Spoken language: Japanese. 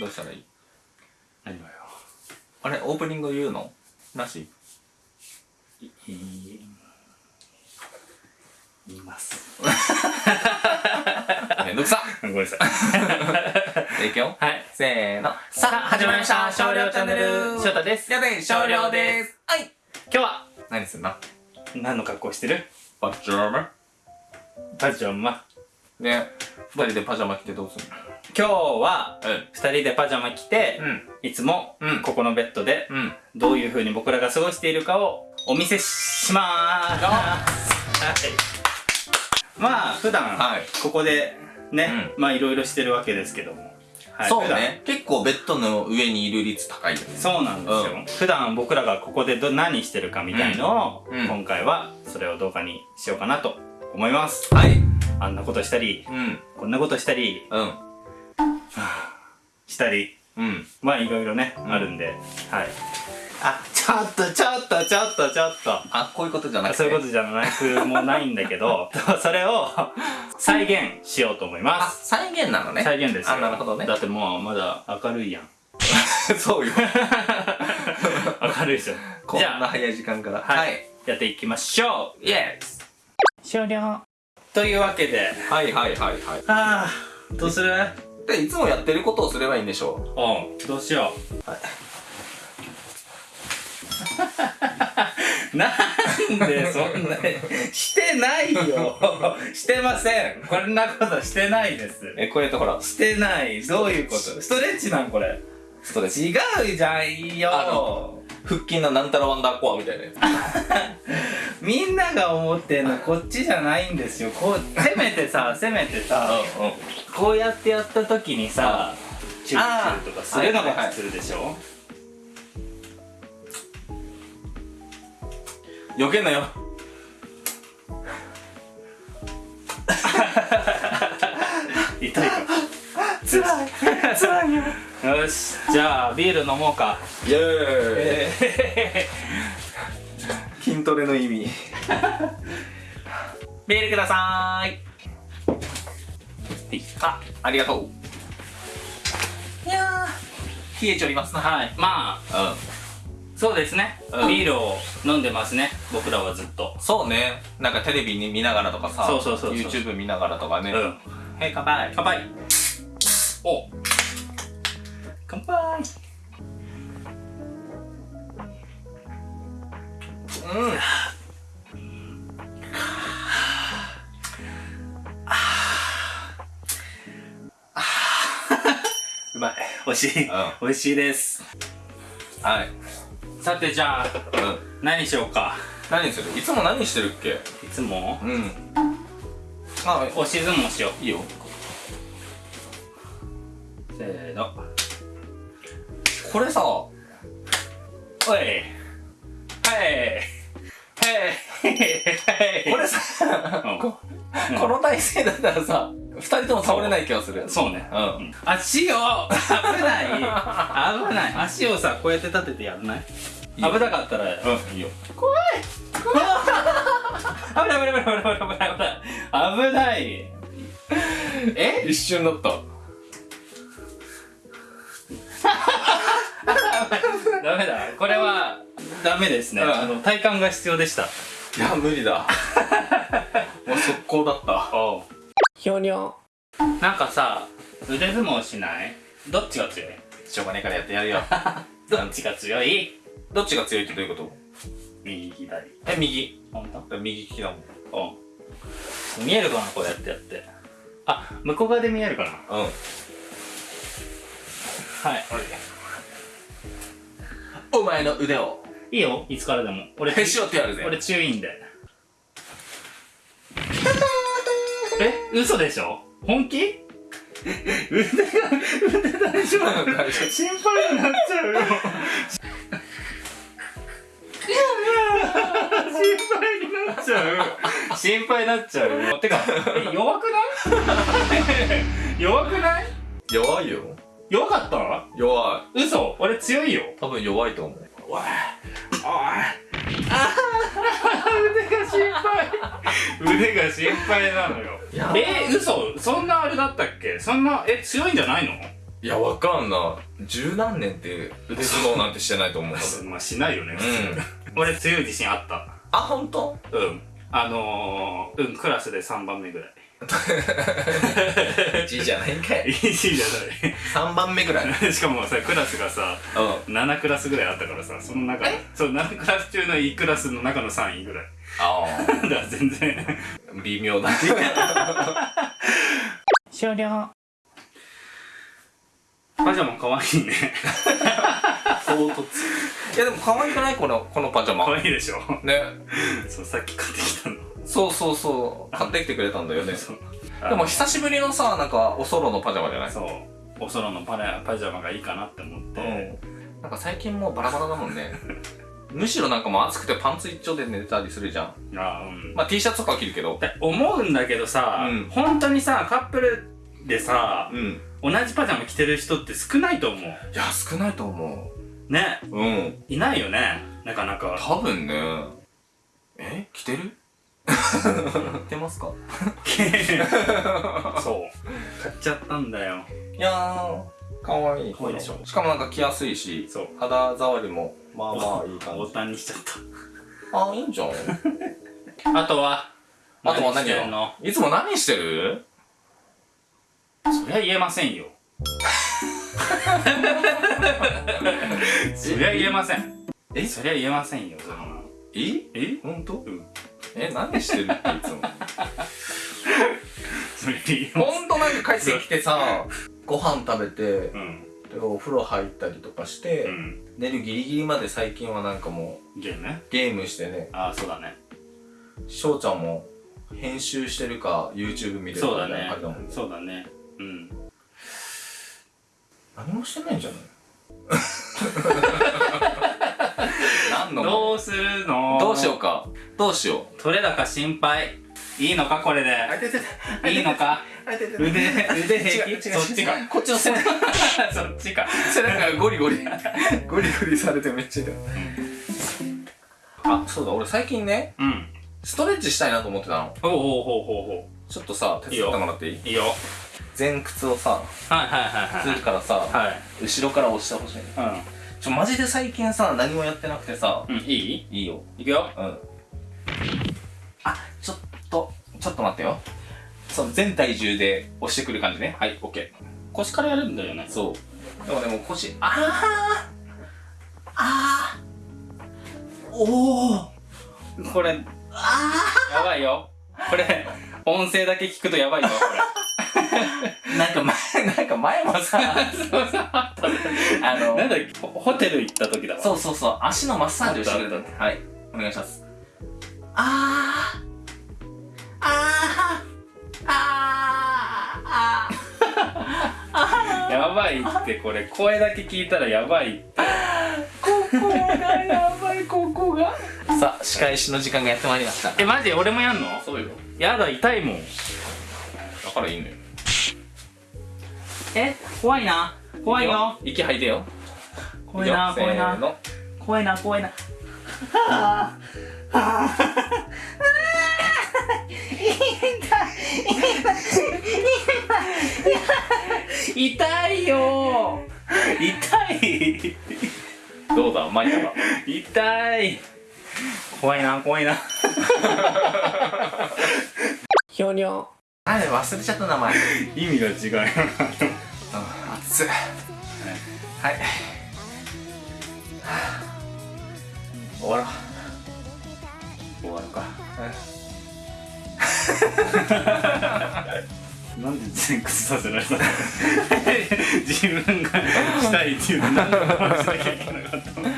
どうしたらいい？何がよ。あれオープニング言うの？なし？いい言います。めんどくさ。ごめんなさい。いくよはい。せーの。さあ始まりました。少量チャンネル。翔太です。やべ少量です。はい。今日は何すんな何の格好してる？パジャマパジャマね。二人でパジャマ着てどうすん今日はのうん。二人でパジャマ着て、うん。いつもうん。ここのベッドでうん。どういう風に僕らが過ごしているかをお見せしまーす。はい。まあ普段はい。ここでね、まあいろいろしてるわけですけども、はい。そうね。結構ベッドの上にいる率高いよね。そうなんですよ、うん。普段僕らがここでど何してるかみたいのを、うん。うん。今回はそれを動画にしようかなと思います。はいあんなことしたりうん。こんなことしたりうん。したり。うん。まあいろいろね、うん。あるんではい。あちょっとちょっとちょっとちょっと。あこういうことじゃなくて？そういうことじゃなくもないんだけど それを再現しようと思いまあす再現なのね。再現ですよ。あなるほどね。だってもうまだ明るいやん。そうよ。明るいでしょこんじゃあな早い時間から。はい、やっていきましょう。イエス終了というわけで。はいはいはいはい。ああどうする？でいつもやってることをすればいいんでしょう。ん。どうしよう、なんでそんなしてないよ。してません。こんなことしてないです。うえこうやってほらしてない。どういうこと？ストレッチなんこれ。ストレッチ。違うじゃんよ。あの腹筋のなんたらワンダーコアみたいなや みんなが思ってんのこっちじゃないんですよ。こうせめてさせめてさこうやってやった時にさチューチューとかするのが普通でしょ？避けんなよ。痛いか。つらい。つらいよ。よし。じゃあビール飲もうか。イエーイ 筋トレの意味。ビールくださーい。あありがとう。いやー。冷えちょりますな。はい。まあうん。そうですね、うん。ビールを飲んでますね。僕らはずっと。そうね。なんかテレビに見ながらとかさそうそうそうそう。YouTube 見ながらとかね。うん。へい乾杯乾杯。お。乾杯うん。うまい。美味しい、う美味しいです。はい。さてじゃあうん。何しようか。何する？いつも何してるっけ？いつも？うん。あ押し相撲しよう。いいよ。せーの。これさ。おい。はいこれさうん。こうん。この体勢だったらさ二人とも倒れない気がする。そうね。うん。足を危ない。危ない。足をさこうやって立ててやらない？危なかったら。うんいいよ。危ない。危ない。危ない危ない危ない危ない危ない。え？一瞬だった。ダメだ。これはダメですね、うん。あの体幹が必要でした。いや無理だ。もう速攻だった。おう。ひょにょなんかさ腕相撲しない？どっちが強い？しょうがねえからやってやるよ。どっちが強い？どっちが強いってどういうこと？右左。え右。本当？右利きだもん。う。ん見えるかなこうやってやって。あ向こう側で見えるかな？うん。はい。お前の腕をいいよいつからでも。俺へし折ってやるぜ。俺注意んで。え嘘でしょ？本気？腕が腕大丈夫心配になっちゃうよ。心配になっちゃう。心配になっちゃうよ。てかえ弱くない？弱くない？弱いよ。弱かった？弱嘘。俺強いよ。い多分弱いと思う。おいおい。腕が心配。腕が心配なのよ。え嘘。そんなあれだったっけ？そんなえ強いんじゃないの？いやわかんない。十何年って腕相撲なんてしてないと思う。まあしないよね。うん。俺強い自信あった。あ本当？うん。あのー、うんクラスで3番目ぐらい1位じゃないんかい。いいじゃ3番目ぐらい。な いしかもさクラスがさうん。7クラスぐらいあったからさその中そう7クラス中の1クラスの中の3位ぐらい。あ だから全然。あ微妙だ。終了。パジャマかわいいね。唐突。いやでも可愛くない？このこのパジャマ。かわいいでしょ。ね。そうさっき買ってきたのそうそうそう。買ってきてくれたんだよね。でも久しぶりのさなんかおそろのパジャマじゃない？そう。おそろのパラパジャマがいいかなって思って、うん。なんか最近もうバラバラだもんね。むしろなんかもう暑くてパンツ一丁で寝たりするじゃん。あうん。まあ T シャツとかは着るけど。思うんだけどさ、うん。本当にさカップルでさうん。同じパジャマ着てる人って少ないと思う。いや少ないと思ね。ううん。いないよね。なかなか。多分ね。え？着てる？着てますか？そう。買っちゃったんだよ。いやーかわい。い可愛いでしょ？しかもなんか着やすいしそう。肌触りもまあまあいい感じ。ボタンにしちゃっあいいんじゃんたあとはあとは何してんのよいつも何してるそりゃ言えませんよそりゃ言えませんえそりゃ言えませんよええ本当うんえ何してるっていつも。そりゃ言えまほんとなんか帰ってきてさ ご飯食べてうん。でお風呂入ったりとかして、うん。寝るギリギリまで最近はなんかもゲームゲームしてね。ああそうだね。翔ちゃんも編集してるか YouTube 見てるかみたいなそうだね。感じだもんね。そうだね。うん。何もしてないんじゃない？何の？どうするの？どうしようか？どうしよう？取れ高心配。いいのか？これで。いいのか？腕腕平気？そっちか。こっちの背中。そっちか。背中がゴリゴリ。ゴリゴリされてめっちゃ痛いあそうだ。俺最近ねうん。ストレッチしたいなと思ってたの。ほうほうほうほうほちょっとさ手伝ってもらっていい？ういいよ。前屈をさはいはいはいすはい。るからさはい。後ろから押してほしいちょマジで最近さ何もやってなくてさ。うんうんいい？いいよ。いくよ。うん。あちょっとちょっと待ってよ。そう全体重で押してくる感じね。はいオッケ腰からやるんだよね。ーそう。でもでも腰あああーおおこれやばいよ。これ音声だけ聞くとやばいよこれ なんか前なんか前もさあのなんだっけホホテル行った時だわ。そうそうそう足のマッサージをしてくれた。ってはい。お願いします。あー。あー。あー。あ やばいってこれ声だけ聞いたらやばいって。ここがやばいここが。さあ仕返しの時間がやってまいりました。えマジ？俺もやんの？そうよ。やだ痛いもん。だからいいのよえ怖いな。怖いよ。息吐いてよ。怖いな怖いな。怖いな怖いな。痛いよ。痛い。どうだ巻いたか痛い。怖いな怖いな。ひょにょあれ忘れちゃった名前。意味が違うよなあ熱い。はい。終わろう。終わるか。なんで前屈させられたの？自分がしたいっていうのに何でしなきゃいけなかったの？